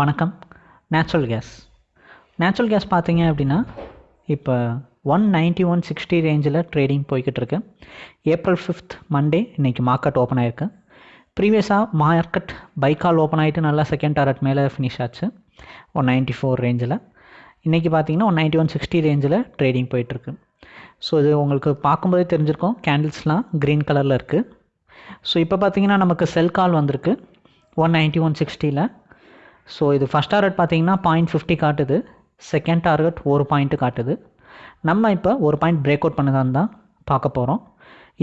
வணக்கம். Natural gas natural gas பார்த்தீங்க அப்படின்னா இப்போ ஒன் நைன்ட்டி ஒன் சிக்ஸ்டி ரேஞ்சில் ட்ரேடிங் போய்கிட்டு இருக்கு ஏப்ரல் ஃபிஃப்த் மண்டே இன்றைக்கி மார்க்கெட் ஓப்பன் ஆயிருக்கு ப்ரீவியஸாக மார்க்கெட் பைக்கால் ஓப்பன் ஆகிட்டு நல்லா செகண்ட் டாரட் மேலே ஃபினிஷ் ஆச்சு. ஒன் நைன்ட்டி ஃபோர் ரேஞ்சில் இன்றைக்கி பார்த்தீங்கன்னா ஒன் நைன்ட்டி ஒன் சிக்ஸ்டி ரேஞ்சில் ட்ரேடிங் போயிட்டுருக்கு. ஸோ இது உங்களுக்கு பார்க்கும்போதே தெரிஞ்சிருக்கும். கேண்டில்ஸ்லாம் க்ரீன் கலரில் இருக்குது ஸோ இப்போ பார்த்தீங்கன்னா நமக்கு செல் கால் வந்திருக்கு. ஒன் நைன்ட்டி ஒன் சிக்ஸ்டியில் ஸோ இது ஃபஸ்ட் டார்கெட் பார்த்தீங்கன்னா பாயிண்ட் ஃபிஃப்டி காட்டுது. செகண்ட் டார்கெட் ஒரு பாயிண்ட்டு காட்டுது. நம்ம இப்போ ஒரு பாயிண்ட் பிரேக் அவுட் பண்ணதான் தான் பார்க்க போகிறோம்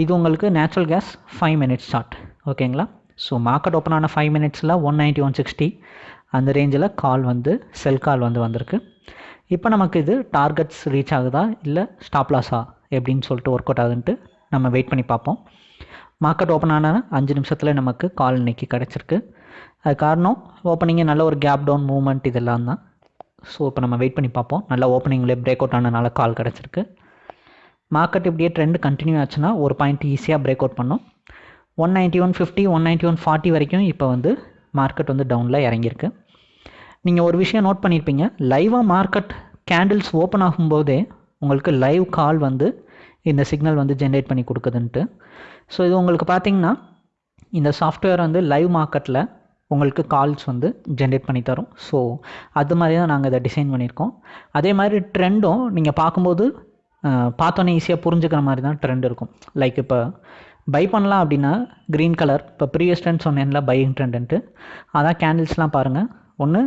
இது உங்களுக்கு natural gas five minutes short ஓகேங்களா ஸோ மார்க்கெட் ஓப்பன் ஆன ஃபைவ் மினிட்ஸில் ஒன் நைன்ட்டி ஒன் சிக்ஸ்டி அந்த ரேஞ்சில் கால் வந்து செல் கால் வந்து வந்திருக்கு. இப்போ நமக்கு இது டார்கெட்ஸ் ரீச் ஆகுதா? இல்லை ஸ்டாப் லாஸா எப்படின்னு சொல்லிட்டு ஒர்க் அவுட் ஆகுதுன்ட்டு நம்ம வெயிட் பண்ணி பார்ப்போம். மார்க்கெட் ஓப்பன் ஆன அஞ்சு நிமிஷத்தில் நமக்கு கால் இன்னைக்கு கிடச்சிருக்கு. அது காரணம் ஓப்பனிங்கே நல்ல ஒரு கேப் டவுன் மூவ்மெண்ட் இதெல்லாம் தான். ஸோ இப்போ நம்ம வெயிட் பண்ணி பார்ப்போம். நல்லா ஓப்பனிங்லேயே பிரேக் அவுட் ஆனதுனால கால் கிடச்சிருக்கு. மார்க்கெட் இப்படியே ட்ரெண்ட் கண்டினியூ ஆச்சுன்னா ஒரு பாயிண்ட் ஈஸியாக பிரேக் அவுட் பண்ணும். One ninety one fifty one ninety one forty வரைக்கும் இப்போ வந்து மார்க்கெட் வந்து டவுனில் இறங்கியிருக்கு. நீங்கள் ஒரு விஷயம் நோட் பண்ணியிருப்பீங்க லைவாக மார்க்கெட் கேண்டில்ஸ் ஓப்பன் ஆகும்போதே உங்களுக்கு லைவ் கால் வந்து இந்த சிக்னல் வந்து ஜென்ரேட் பண்ணி கொடுக்குதுன்ட்டு. ஸோ இது உங்களுக்கு பார்த்தீங்கன்னா இந்த சாஃப்ட்வேர் வந்து லைவ் மார்க்கெட்டில் உங்களுக்கு கால்ஸ் வந்து ஜென்ரேட் பண்ணி தரும். ஸோ அது மாதிரி தான் நாங்கள் இதை டிசைன் பண்ணியிருக்கோம். அதே மாதிரி ட்ரெண்டும் நீங்கள் பார்க்கும்போது பார்த்தோன்னே ஈஸியாக புரிஞ்சுக்கிற மாதிரி தான் ட்ரெண்ட் இருக்கும். லைக் இப்போ பை பண்ணலாம் அப்படின்னா க்ரீன் கலர் இப்போ ப்ரீவியஸ் ட்ரெண்ட் சொன்னேன்ல பையிங் ட்ரெண்டுன்ட்டு அதான் கேண்டில்ஸ்லாம் பாருங்கள் ஒன்று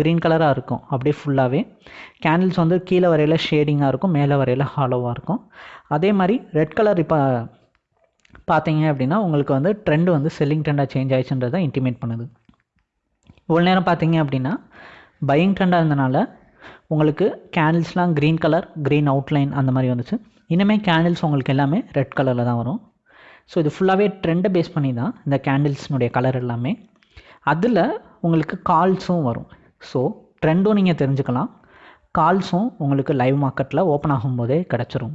க்ரீன் கலராக இருக்கும். அப்படியே ஃபுல்லாகவே கேண்டில்ஸ் வந்து கீழே வரையில் ஷேடிங்காக இருக்கும் மேலே வரையில் ஹாலோவாக இருக்கும். அதே மாதிரி ரெட் கலர் இப்போ பார்த்தீங்க அப்படின்னா உங்களுக்கு வந்து ட்ரெண்டு வந்து செல்லிங் ட்ரெண்டாக சேஞ்ச் ஆயிடுச்சுன்றதை இன்டிமேட் பண்ணுது. இவ்வளோ நேரம் பார்த்தீங்க அப்படின்னா பையிங் ட்ரெண்டாக இருந்தனால உங்களுக்கு கேண்டில்ஸ்லாம் க்ரீன் கலர் க்ரீன் அவுட்லைன் அந்த மாதிரி வந்துச்சு. இனிமேல் கேண்டில்ஸ் உங்களுக்கு எல்லாமே ரெட் கலரில் தான் வரும். ஸோ இது ஃபுல்லாகவே ட்ரெண்டை பேஸ் பண்ணி தான் இந்த கேண்டில்ஸ்னுடைய கலர் எல்லாமே. அதில் உங்களுக்கு கால்ஸும் வரும். ஸோ ட்ரெண்டும் நீங்கள் தெரிஞ்சுக்கலாம். கால்ஸும் உங்களுக்கு லைவ் மார்க்கெட்டில் ஓப்பன் ஆகும்போதே கிடச்சிரும்.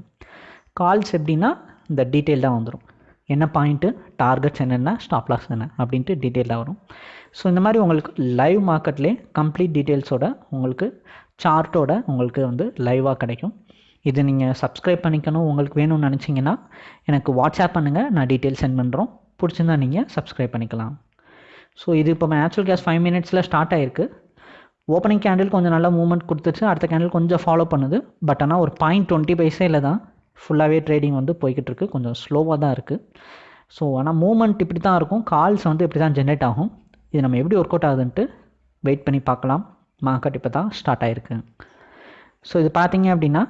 கால்ஸ் எப்படின்னா இந்த டீட்டெயில் தான் வந்துடும் என்ன பாயிண்ட்டு டார்கெட்ஸ் என்னென்ன ஸ்டாப் லாஸ் என்ன அப்படின்ட்டு டீட்டெயிலாக வரும். ஸோ இந்த மாதிரி உங்களுக்கு லைவ் மார்க்கெட்லேயே கம்ப்ளீட் டீட்டெயில்ஸோட உங்களுக்கு சார்ட்டோட உங்களுக்கு வந்து லைவாக கிடைக்கும். இது நீங்கள் சப்ஸ்கிரைப் பண்ணிக்கணும் உங்களுக்கு வேணும்னு நினச்சிங்கன்னா எனக்கு வாட்ஸ்அப் பண்ணுங்கள் நான் டீட்டெயில் சென்ட் பண்ணுறோம் பிடிச்சிருந்தா நீங்கள் சப்ஸ்கிரைப் பண்ணிக்கலாம். ஸோ இது இப்போ நேச்சுரல் கேஸ் ஃபைவ் மினிட்ஸில் ஸ்டார்ட் ஆயிருக்கு. ஓப்பனிங் கேண்டில் கொஞ்சம் நல்லா மூவ்மெண்ட் கொடுத்துச்சு அடுத்த கேண்டில் கொஞ்சம் ஃபாலோ பண்ணுது. பட் ஆனால் ஒரு பாயிண்ட் டுவெண்ட்டி இல்லை தான். ஃபுல்லாகவே ட்ரேடிங் வந்து போய்கிட்டு இருக்கு கொஞ்சம் ஸ்லோவாக தான் இருக்குது ஸோ ஆனால் மூவ்மெண்ட் இப்படி தான் இருக்கும். கால்ஸ் வந்து இப்படி தான் ஜென்ரேட் ஆகும். இது நம்ம எப்படி ஒர்க் அவுட் ஆகுதுன்ட்டு வெயிட் பண்ணி பார்க்கலாம். மார்க்கெட் இப்போ தான் ஸ்டார்ட் ஆகிருக்கு ஸோ இது பார்த்தீங்க அப்படின்னா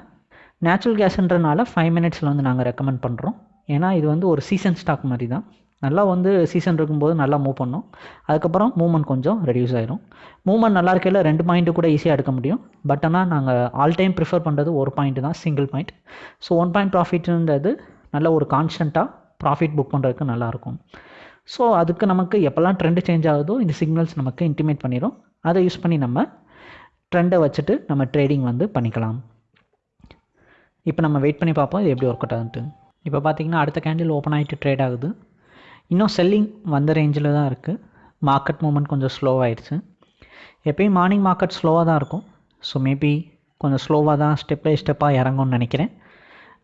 நேச்சுரல் கேஸ்ன்றனால ஃபைவ் மினிட்ஸில் வந்து நாங்கள் ரெக்கமெண்ட் பண்ணுறோம் ஏன்னா இது வந்து ஒரு சீசன் ஸ்டாக் மாதிரி தான். நல்லா வந்து சீசன் இருக்கும்போது நல்லா மூவ் பண்ணும். அதுக்கப்புறம் மூவ்மெண்ட் கொஞ்சம் ரெடியூஸ் ஆயிரும். மூவ்மெண்ட் நல்லா இருக்கையில் ரெண்டு பாயிண்ட்டு கூட ஈஸியாக எடுக்க முடியும். பட் ஆனால் நாங்கள் ஆல் டைம் ப்ரிஃபர் பண்ணுறது ஒரு பாயிண்ட் தான் single point so one point ப்ராஃபிட்ன்றது நல்ல ஒரு கான்ஸ்டண்ட்டாக ப்ராஃபிட் புக் பண்ணுறதுக்கு நல்லாயிருக்கும் ஸோ அதுக்கு நமக்கு எப்போல்லாம் ட்ரெண்டு சேஞ்ச் ஆகுதோ இந்த சிக்னல்ஸ் நமக்கு இன்டிமேட் பண்ணிடும் அதை யூஸ் பண்ணி நம்ம ட்ரெண்டை வச்சுட்டு நம்ம ட்ரேடிங் வந்து பண்ணிக்கலாம். இப்போ நம்ம வெயிட் பண்ணி பார்ப்போம் இது எப்படி ஒர்க் அவுட் ஆகுதுன்ட்டு இப்போ பார்த்தீங்கன்னா அடுத்த கேண்டில் ஓப்பன் ஆகிட்டு ட்ரேட் ஆகுது. இன்னும் செல்லிங் வந்த ரேஞ்சில் தான் இருக்குது மார்க்கெட் மூமெண்ட் கொஞ்சம் ஸ்லோவாகிடுச்சு எப்பயும் மார்னிங் மார்க்கெட் ஸ்லோவாக தான் இருக்கும். ஸோ மேபி கொஞ்சம் ஸ்லோவாக தான் ஸ்டெப் பை ஸ்டெப்பாக இறங்கும்னு நினைக்கிறேன்.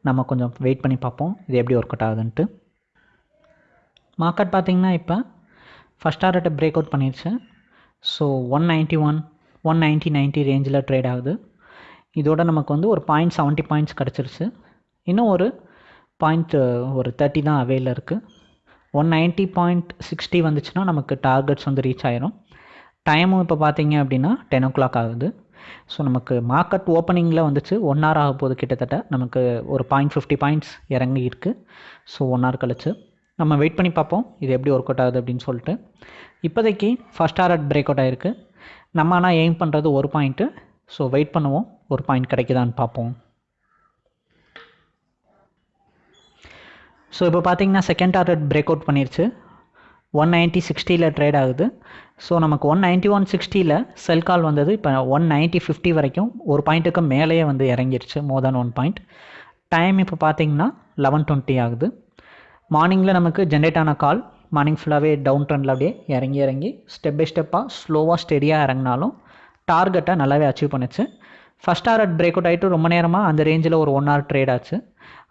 நம்ம கொஞ்சம் வெயிட் பண்ணி பார்ப்போம். இது எப்படி ஒர்க் அவுட் ஆகுதுன்ட்டு. மார்க்கெட் பார்த்திங்கன்னா இப்போ ஃபஸ்ட் டாரட்டை பிரேக் அவுட் பண்ணிடுச்சு so one ninety one one ninety ninety ரேஞ்சில் ட்ரேட் ஆகுது. இதோட நமக்கு வந்து ஒரு பாயிண்ட் செவன்ட்டி பாயிண்ட்ஸ் கிடச்சிருச்சு. இன்னும் ஒரு பாயிண்ட் ஒரு தேர்ட்டி தான் அவையில் இருக்குது ஒன் நைன்ட்டி பாயிண்ட் சிக்ஸ்டி வந்துச்சுன்னா நமக்கு டார்கெட்ஸ் வந்து ரீச் ஆயிரும். டைமும் இப்போ பார்த்தீங்க அப்படின்னா டென் ஓ கிளாக் ஆகுது. ஸோ நமக்கு மார்க்கெட் ஓப்பனிங்கில் வந்துச்சு. ஒன் ஹவர் ஆக போகுது கிட்டத்தட்ட. நமக்கு ஒரு பாயிண்ட் ஃபிஃப்டி பாயிண்ட்ஸ் இறங்கி இருக்குது ஸோ ஒன் ஹவர் கழிச்சு. நம்ம வெயிட் பண்ணி பார்ப்போம். இது எப்படி ஒர்க் அவுட் ஆகுது அப்படின்னு சொல்லிட்டு. இப்போதைக்கு ஃபஸ்ட் ஹவர் பிரேக் அவுட் ஆகிருக்கு நம்ம ஆனால் எய்ம் பண்ணுறது ஒரு பாயிண்ட்டு ஸோ வெயிட் பண்ணுவோம். ஒரு பாயிண்ட் கிடைக்குதான்னு பார்ப்போம். ஸோ இப்போ பார்த்தீங்கன்னா செகண்ட் டார்கெட் பிரேக் அவுட் பண்ணிருச்சு ஒன் நைன்ட்டி சிக்ஸ்டியில் ட்ரேட் ஆகுது. ஸோ நமக்கு ஒன் நைன்ட்டி ஒன் சிக்ஸ்டியில் செல் கால் வந்தது. இப்போ ஒன் நைன்ட்டி ஃபிஃப்டி வரைக்கும் ஒரு பாயிண்ட்டுக்கு மேலேயே வந்து இறங்கிருச்சு. More than one point time இப்போ பார்த்தீங்கன்னா லெவன் டுவெண்ட்டி ஆகுது. மார்னிங்கில் நமக்கு ஜென்ரேட் ஆன கால் மார்னிங் ஃபுல்லாகவே டவுன் ட்ரெண்டில் அப்படியே இறங்கி இறங்கி ஸ்டெப் பை ஸ்டெப்பாக ஸ்லோவாக ஸ்டெடியாக இறங்கினாலும் டார்கெட்டை நல்லாவே அச்சீவ் பண்ணுச்சு. ஃபஸ்ட் டார்கெட் பிரேக் அவுட் ஆகிட்டு ரொம்ப நேரமாக அந்த ரேஞ்சில் ஒரு ஒன் ஹவர் ட்ரேட் ஆச்சு.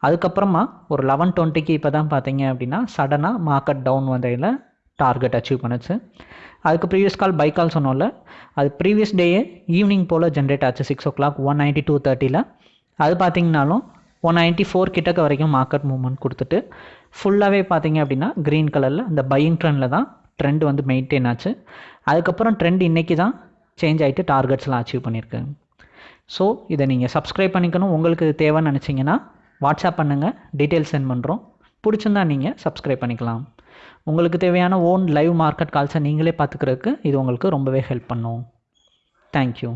அதுக்கப்புறமா ஒரு லெவன் டுவெண்ட்டிக்கு இப்போ தான் பார்த்தீங்க அப்படின்னா சடனாக மார்க்கெட் டவுன் வந்தையில் டார்கெட் அச்சீவ் பண்ணுச்சு. அதுக்கு ப்ரீவியஸ் கால் பை கால் சொன்னோம்ல அது ப்ரீவியஸ் டேயே ஈவினிங் போல் ஜென்ரேட் ஆச்சு six o'clock one ninety two தேர்ட்டியில் அது பார்த்தீங்கனாலும் ஒன் நைன்ட்டி ஃபோர் கிட்டக்க வரைக்கும் மார்க்கெட் மூவ்மெண்ட் கொடுத்துட்டு ஃபுல்லாகவே பார்த்தீங்க அப்படின்னா க்ரீன் கலரில் அந்த பையிங் ட்ரெண்டில் தான் ட்ரெண்ட் வந்து மெயின்டைன் ஆச்சு. அதுக்கப்புறம் ட்ரெண்ட் இன்றைக்கி தான் சேஞ்ச் ஆகிட்டு டார்கெட்ஸ்லாம் அச்சீவ் பண்ணியிருக்கேன் ஸோ இதை நீங்கள் சப்ஸ்கிரைப் பண்ணிக்கணும். உங்களுக்கு தேவைன்னு நினச்சிங்கன்னா வாட்ஸ்அப் பண்ணுங்கள் டீட்டெயில்ஸ் சென்ட் பண்ணுறோம் பிடிச்சிருந்தா நீங்கள் சப்ஸ்கிரைப் பண்ணிக்கலாம். உங்களுக்கு தேவையான ஓன் லைவ் மார்க்கெட் கால்ஸை நீங்களே பார்த்துக்கிறதுக்கு இது உங்களுக்கு ரொம்பவே ஹெல்ப் பண்ணும். தேங்க்யூ